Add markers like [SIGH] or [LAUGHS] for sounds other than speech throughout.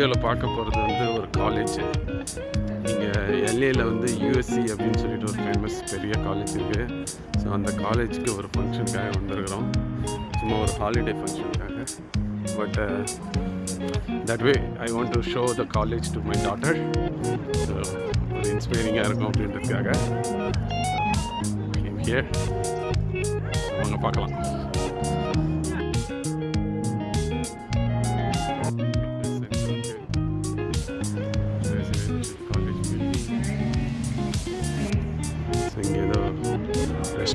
வீடியோவில் பார்க்க போகிறது வந்து ஒரு காலேஜ் இங்கே எல்ஏயில் வந்து யூஎஸ்சி அப்படின்னு சொல்லிட்டு ஒரு ஃபேமஸ் பெரிய காலேஜ் இருக்குது ஸோ அந்த காலேஜுக்கு ஒரு ஃபங்க்ஷனுக்காக வந்திருக்கிறோம். சும்மா ஒரு ஹாலிடே ஃபங்க்ஷனுக்காக but that way I want to show the college to my daughter so ஒரு இன்ஸ்பைரிங்காக இருக்கும் அப்படின்றதுக்காக. ஹியர் அவங்க பார்க்கலாம்.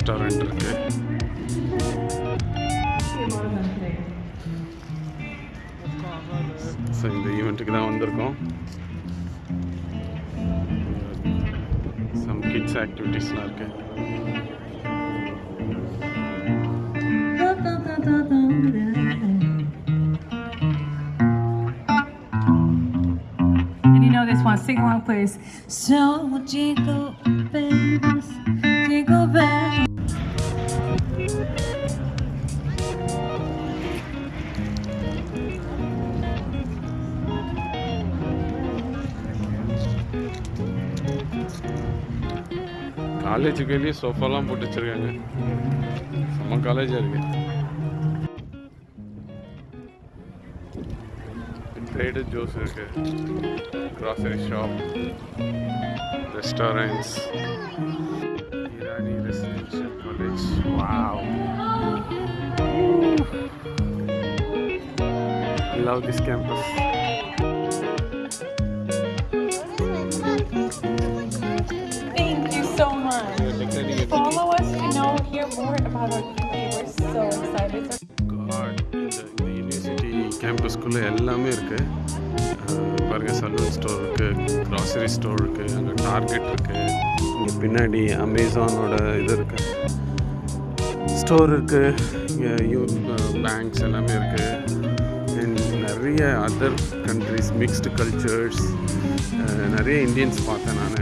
ரெஸ்டாரண்ட் இருக்கு ஸோ இந்த ஈவெண்ட்டுக்கு தான் வந்திருக்கோம் சம் கிட்ஸ் ஆக்டிவிட்டீஸ்லாம் இருக்கு And you know this one, sing along, please. So jingle bells, காலேஜுக்கு வெளியே சோஃபாலாம் போட்டு வச்சிருக்காங்க செம்ம காலேஜாக இருக்கு ட்ரேடர் ஜோஸ் இருக்கு grocery shop restaurants Irani residential college wow love this campus கேம்பஸ்குள்ளே எல்லாமே இருக்குது பாருங்கள் சலூன் ஸ்டோர் இருக்குது க்ராசரி ஸ்டோர் இருக்குது அங்கே டார்கெட் இருக்குது இங்கே பின்னாடி அமேசானோட இது இருக்குது ஸ்டோர் இருக்குது இங்கே யூ பேங்க்ஸ் எல்லாமே இருக்குது அண்ட் நிறைய அதர் கண்ட்ரிஸ் மிக்ஸ்டு கல்ச்சர்ஸ் நிறைய இந்தியன்ஸ் பார்த்தேன் நான்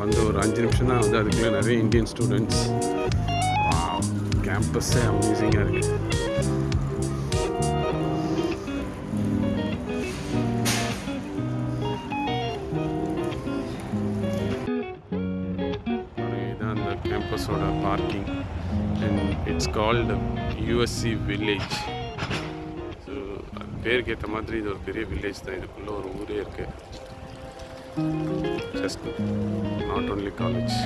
வந்து ஒரு அஞ்சு நிமிஷம் தான் வந்து அதுக்குள்ளே நிறைய இந்தியன் ஸ்டூடெண்ட்ஸ் கேம்பஸ்ஸே அமேசிங்காக இருக்குது கேம்பஸோட parking and it's called USC village so அது பேருக்கு ஏற்ற மாதிரி இது ஒரு பெரிய வில்லேஜ் தான். இதுக்குள்ளே ஒரு ஊரே இருக்குது just not only college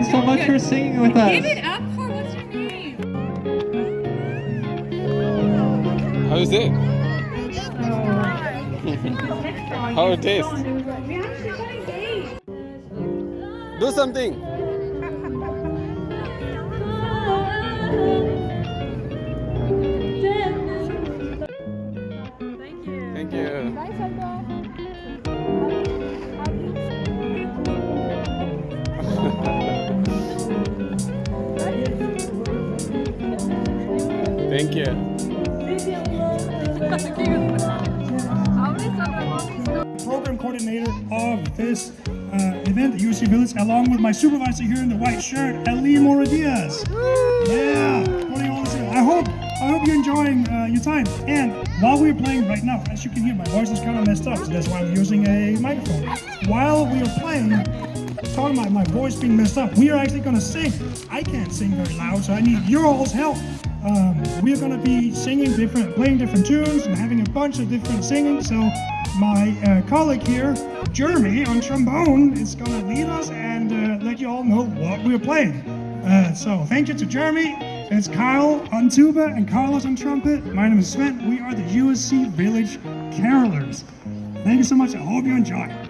Thanks so much for singing with us. Give it up for what's your name? How is it? [LAUGHS] How it tastes? Do something. [LAUGHS] Thank you. program coordinator of this uh, event at UC Village, along with my supervisor here in the white shirt, Ali Mora Diaz. Yeah, putting all this. I hope I hope you're enjoying uh, your time. And while we're playing right now, as you can hear, my voice is kind of messed up, so that's why I'm using a microphone. While we are playing, talking about my voice being messed up, we are actually going to sing. I can't sing very loud, so I need your all's help. Um, we are going to be singing different, playing different tunes and having a bunch of different singing. So my uh, colleague here, Jeremy, on trombone, is going to lead us and uh, let you all know what we're playing. Uh, so thank you to Jeremy. It's Kyle on tuba and Carlos on trumpet. My name is Sven. We are the USC Village Carolers. Thank you so much. I hope you enjoy.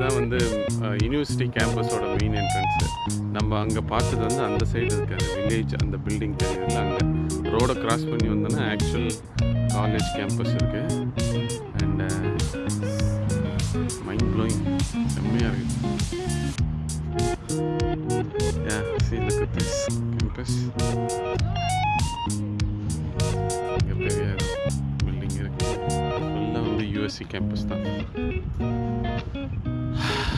Friends இதுதான் வந்து university கேம்பஸோட main entrance நம்ம அங்கே பார்த்தது வந்து அந்த side இருக்கு. அந்த village அந்த பில்டிங் தெரியுதுல்ல அங்கே. ரோடை கிராஸ் பண்ணி வந்தோன்னா ஆக்சுவல் காலேஜ் கேம்பஸ் இருக்குது அண்டு மைண்ட் ப்ளோயிங் செம்மையாக இருக்குது கேம்பஸ் இங்கே பெரிய பில்டிங் இருக்கு. ஃபுல்லாக uh, வந்து யூஎஸ்சி கேம்பஸ் தான்.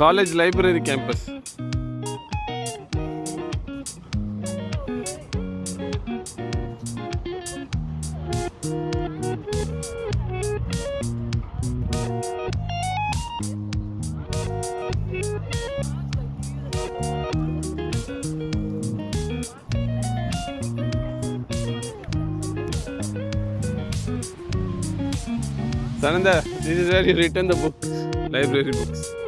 college library campus. Sananda, this is where you return the books, library books.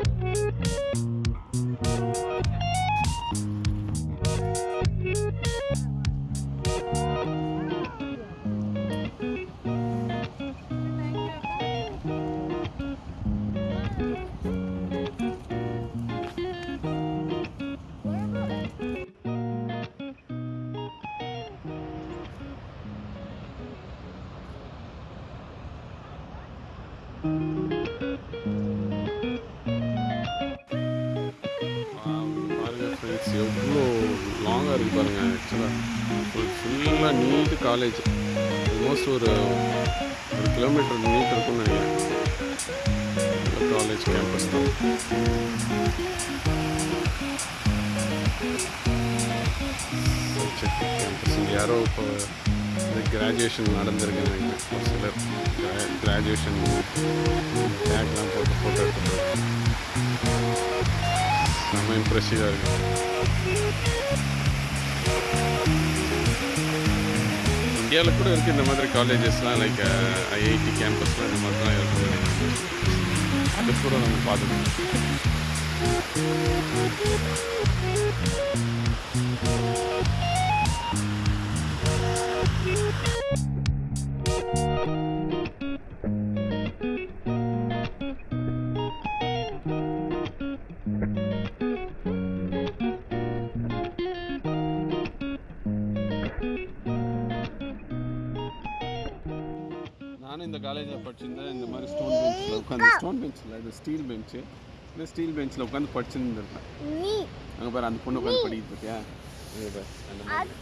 எவ்வளோ லாங்காக இருக்குது பாருங்க ஆக்சுவலாக ஃபுல்லாக நீட்டு காலேஜ் ஆல்மோஸ்ட் ஒரு ஒரு கிலோமீட்டர் நீட் இருக்கும்னு நினைக்கிறேன். காலேஜ் கேம்பஸ் தான். கேம்பஸ் இங்கே யாரோ இப்போ இந்த கிராஜுவேஷன் நடந்திருக்கு நினைக்கிறேன். ஒரு சிலர் கிராஜுவேஷன் பேக்லாம் போட்டு ஃபோட்டோ எடுத்துட்டு செம்ம இம்ப்ரெசிவாக இருக்குது இந்தியாவில் கூட இருக்குது இந்த மாதிரி காலேஜஸ்லாம் லைக் ஐஐடி கேம்பஸ்லாம் இந்த மாதிரிலாம் இருக்கும் அது கூட நம்ம பார்த்துக்கணும் Thank you. காலேஜில் படிச்சிருந்தேன் இந்த மாதிரி ஸ்டோன் பெஞ்சில் உட்காந்து ஸ்டோன் பெஞ்சில் இது ஸ்டீல் பெஞ்சு இந்த ஸ்டீல் பெஞ்சில் உட்காந்து படிச்சிருந்துருப்பேன். அங்கே பாரு அந்த பொண்ணு உட்காந்து படிக்கிட்டு இருக்கியா? பாரு அந்த மாதிரி.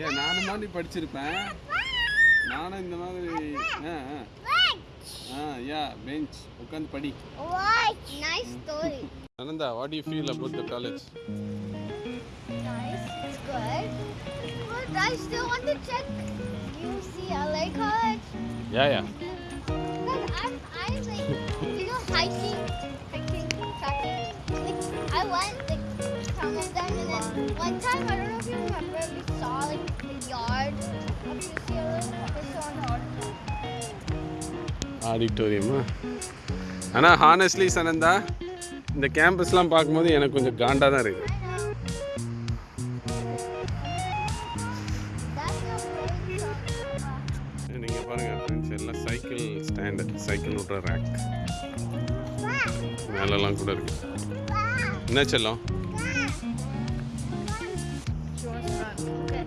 ஏன் நானும் நீ படிச்சிருப்பேன். நானும் இந்த மாதிரி ஆ ஆ. யா பெஞ்ச் உட்காந்து படி. Nice story Ananda what you feel about the college I still want to check UCLA college. Yeah yeah Because I'm, I like, you know, hiking, hiking, trekking. Like, I went, like, some of them, and then one time, I don't know if you remember, we saw, like, the yard of UCLA. We saw on the article. ஆடிட்டோரியமா ஆனால் honestly சனந்தா இந்த கேம்பஸ்லாம் பார்க்கும்போது எனக்கு கொஞ்சம் காண்டாக தான் இருக்குது cycle விட்ற rack மேலெல்லாம் கூட இருக்கு என்ன செல்லம் She wants to run. Okay.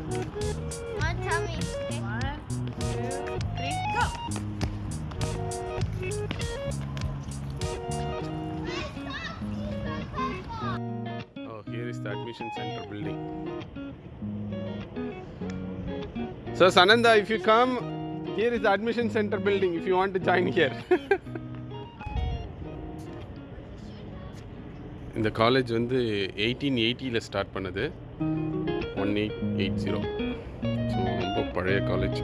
Mom, tell me. Okay. One, two, three, go. Oh, here is the admission center building. So, Sananda, if you come, here is the admission center building if you want to join here. இந்த college வந்து eighteen எயிட்டியில் start பண்ணது one eight eight zero so ரொம்ப பழைய college